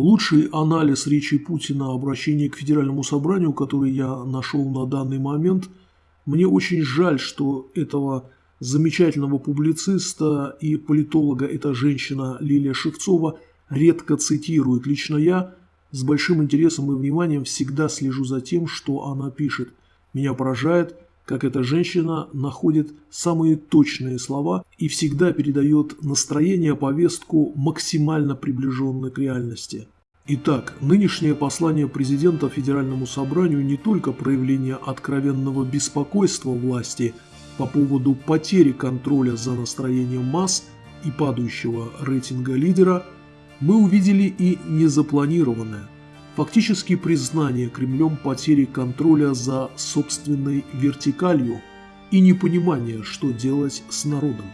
Лучший анализ речи Путина о обращении к Федеральному собранию, который я нашел на данный момент, мне очень жаль, что этого замечательного публициста и политолога эта женщина Лилия Шевцова редко цитирует. Лично я с большим интересом и вниманием всегда слежу за тем, что она пишет. Меня поражает, как эта женщина находит самые точные слова и всегда передает настроение, повестку максимально приближенной к реальности. Итак, нынешнее послание президента Федеральному собранию не только проявление откровенного беспокойства власти по поводу потери контроля за настроением масс и падающего рейтинга лидера, мы увидели и незапланированное – фактически признание Кремлем потери контроля за собственной вертикалью и непонимание, что делать с народом.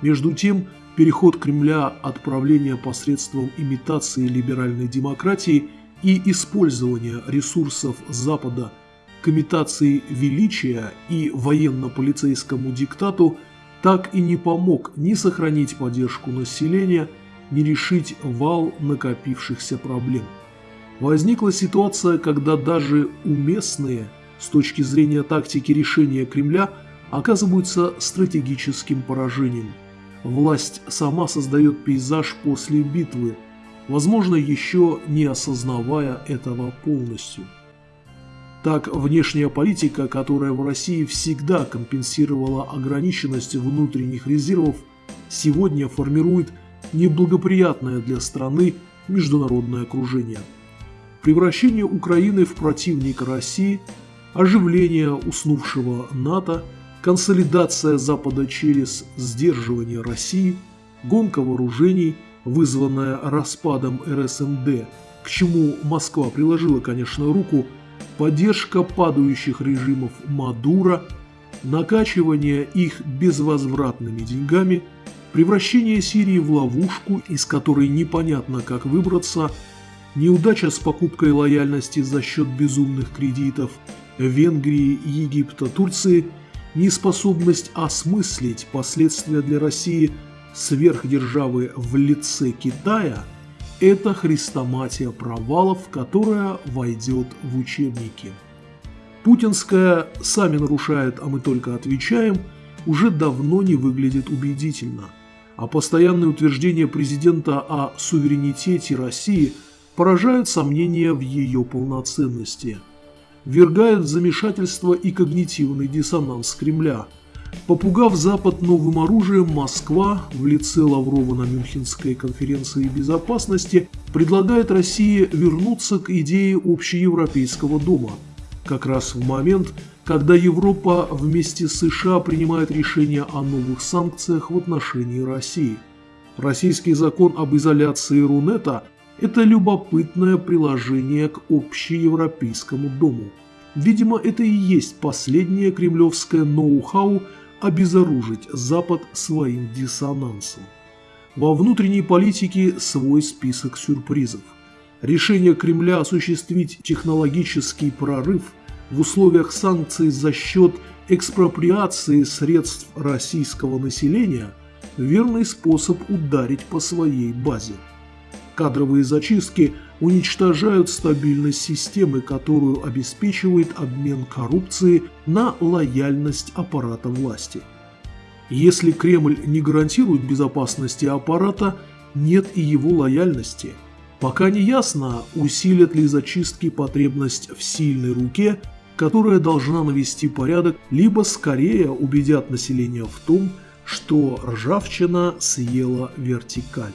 Между тем, переход Кремля от правления посредством имитации либеральной демократии и использования ресурсов Запада к имитации величия и военно-полицейскому диктату так и не помог ни сохранить поддержку населения, ни решить вал накопившихся проблем. Возникла ситуация, когда даже уместные с точки зрения тактики решения Кремля оказываются стратегическим поражением. Власть сама создает пейзаж после битвы, возможно, еще не осознавая этого полностью. Так, внешняя политика, которая в России всегда компенсировала ограниченность внутренних резервов, сегодня формирует неблагоприятное для страны международное окружение – превращение Украины в противника России, оживление уснувшего НАТО, консолидация Запада через сдерживание России, гонка вооружений, вызванная распадом РСМД, к чему Москва приложила, конечно, руку, поддержка падающих режимов Мадура, накачивание их безвозвратными деньгами, превращение Сирии в ловушку, из которой непонятно как выбраться – неудача с покупкой лояльности за счет безумных кредитов Венгрии, Египта, Турции, неспособность осмыслить последствия для России сверхдержавы в лице Китая – это хрестоматия провалов, которая войдет в учебники. Путинская «сами нарушают, а мы только отвечаем» уже давно не выглядит убедительно, а постоянное утверждение президента о суверенитете России – поражают сомнения в ее полноценности, вергает в замешательство и когнитивный диссонанс Кремля. Попугав Запад новым оружием, Москва в лице Лаврова на Мюнхенской конференции безопасности предлагает России вернуться к идее общеевропейского дома, как раз в момент, когда Европа вместе с США принимает решение о новых санкциях в отношении России. Российский закон об изоляции Рунета – это любопытное приложение к общеевропейскому дому. Видимо, это и есть последнее кремлевское ноу-хау обезоружить Запад своим диссонансом. Во внутренней политике свой список сюрпризов. Решение Кремля осуществить технологический прорыв в условиях санкций за счет экспроприации средств российского населения – верный способ ударить по своей базе. Кадровые зачистки уничтожают стабильность системы, которую обеспечивает обмен коррупции на лояльность аппарата власти. Если Кремль не гарантирует безопасности аппарата, нет и его лояльности. Пока не ясно, усилят ли зачистки потребность в сильной руке, которая должна навести порядок, либо скорее убедят население в том, что ржавчина съела вертикаль.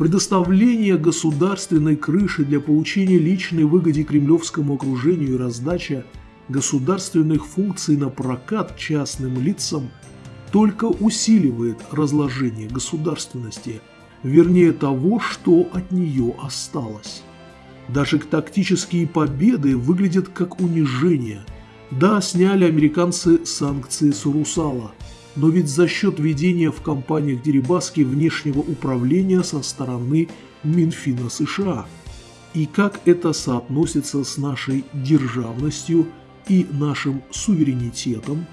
Предоставление государственной крыши для получения личной выгоды кремлевскому окружению и раздача государственных функций на прокат частным лицам только усиливает разложение государственности, вернее того, что от нее осталось. Даже тактические победы выглядят как унижение. Да, сняли американцы санкции с Урусала – но ведь за счет ведения в компаниях Дерибаски внешнего управления со стороны Минфина США. И как это соотносится с нашей державностью и нашим суверенитетом?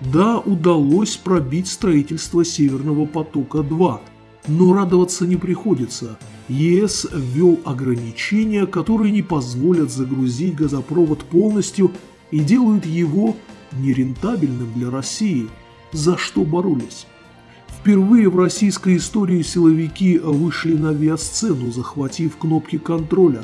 Да, удалось пробить строительство Северного потока-2, но радоваться не приходится – ЕС ввел ограничения, которые не позволят загрузить газопровод полностью и делают его нерентабельным для России, за что боролись. Впервые в российской истории силовики вышли на авиасцену, захватив кнопки контроля.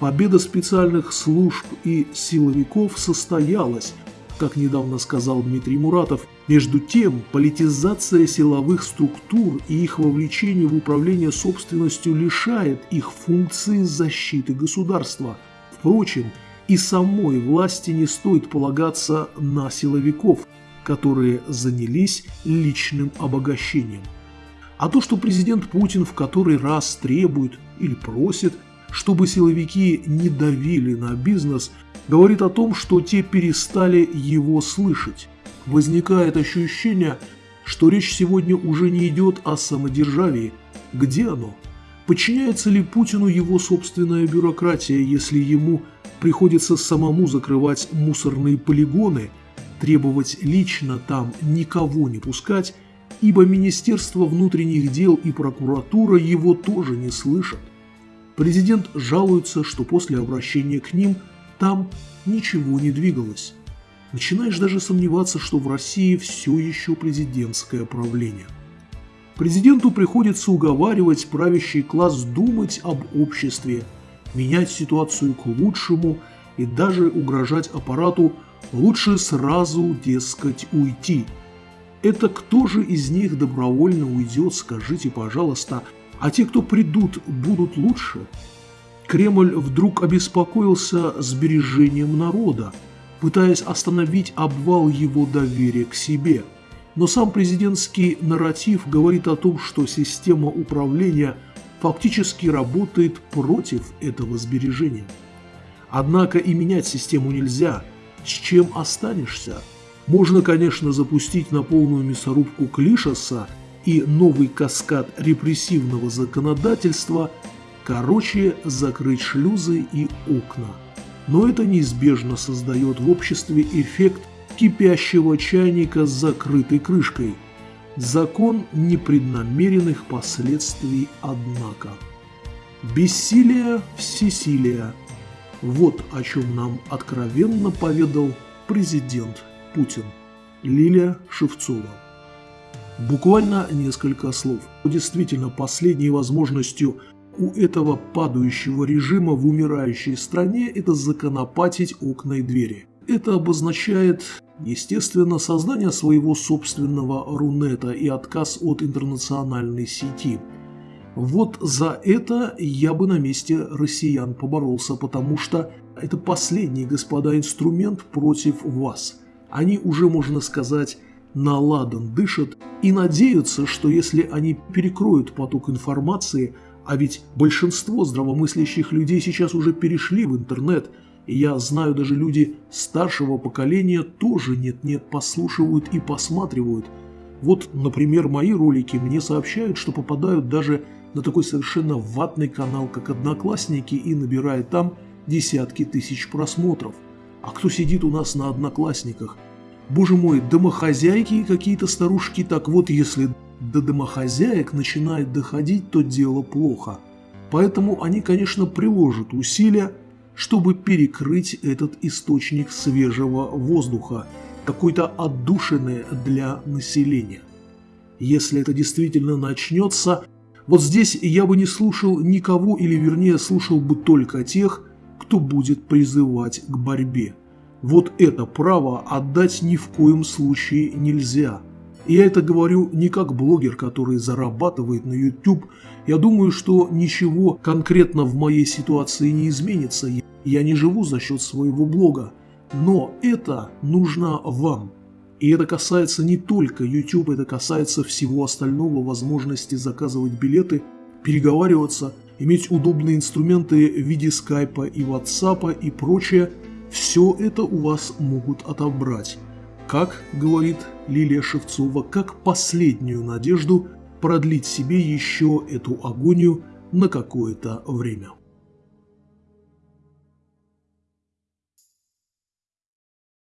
Победа специальных служб и силовиков состоялась, как недавно сказал Дмитрий Муратов. Между тем, политизация силовых структур и их вовлечение в управление собственностью лишает их функции защиты государства. Впрочем, и самой власти не стоит полагаться на силовиков, которые занялись личным обогащением. А то, что президент Путин в который раз требует или просит, чтобы силовики не давили на бизнес, говорит о том, что те перестали его слышать. Возникает ощущение, что речь сегодня уже не идет о самодержавии. Где оно? Подчиняется ли Путину его собственная бюрократия, если ему приходится самому закрывать мусорные полигоны, требовать лично там никого не пускать, ибо Министерство внутренних дел и прокуратура его тоже не слышат? Президент жалуется, что после обращения к ним – там ничего не двигалось. Начинаешь даже сомневаться, что в России все еще президентское правление. Президенту приходится уговаривать правящий класс думать об обществе, менять ситуацию к лучшему и даже угрожать аппарату лучше сразу, дескать, уйти. Это кто же из них добровольно уйдет, скажите, пожалуйста, а те, кто придут, будут лучше? Кремль вдруг обеспокоился сбережением народа, пытаясь остановить обвал его доверия к себе. Но сам президентский нарратив говорит о том, что система управления фактически работает против этого сбережения. Однако и менять систему нельзя. С чем останешься? Можно, конечно, запустить на полную мясорубку Клишаса и новый каскад репрессивного законодательства – Короче, закрыть шлюзы и окна. Но это неизбежно создает в обществе эффект кипящего чайника с закрытой крышкой. Закон непреднамеренных последствий, однако. Бессилие – всесилие. Вот о чем нам откровенно поведал президент Путин. Лилия Шевцова. Буквально несколько слов. Действительно, последней возможностью у этого падающего режима в умирающей стране это законопатить окна и двери. Это обозначает, естественно, создание своего собственного Рунета и отказ от интернациональной сети. Вот за это я бы на месте россиян поборолся, потому что это последний, господа, инструмент против вас. Они уже, можно сказать, на ладан дышат и надеются, что если они перекроют поток информации, а ведь большинство здравомыслящих людей сейчас уже перешли в интернет, я знаю даже люди старшего поколения тоже нет-нет послушивают и посматривают. Вот, например, мои ролики мне сообщают, что попадают даже на такой совершенно ватный канал, как Одноклассники, и набирает там десятки тысяч просмотров. А кто сидит у нас на Одноклассниках? Боже мой, домохозяйки какие-то старушки, так вот если до домохозяек начинает доходить, то дело плохо. Поэтому они, конечно, приложат усилия, чтобы перекрыть этот источник свежего воздуха, какой-то отдушины для населения. Если это действительно начнется, вот здесь я бы не слушал никого, или вернее слушал бы только тех, кто будет призывать к борьбе. Вот это право отдать ни в коем случае нельзя – я это говорю не как блогер, который зарабатывает на YouTube. Я думаю, что ничего конкретно в моей ситуации не изменится. Я не живу за счет своего блога. Но это нужно вам. И это касается не только YouTube, это касается всего остального, возможности заказывать билеты, переговариваться, иметь удобные инструменты в виде скайпа и ватсапа и прочее. Все это у вас могут отобрать как, говорит Лилия Шевцова, как последнюю надежду продлить себе еще эту агонию на какое-то время.